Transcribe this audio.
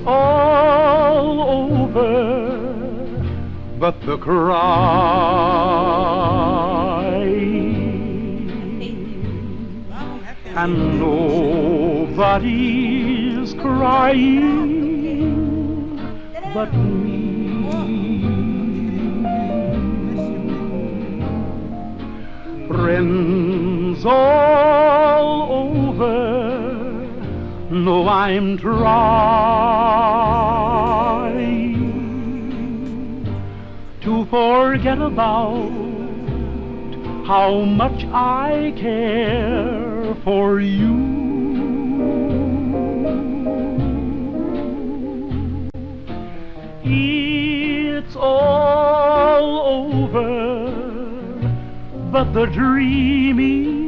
over, but the cry. And nobody's crying but me. Friends all over no, I'm trying to forget about how much I care for you. It's all over, but the dreaming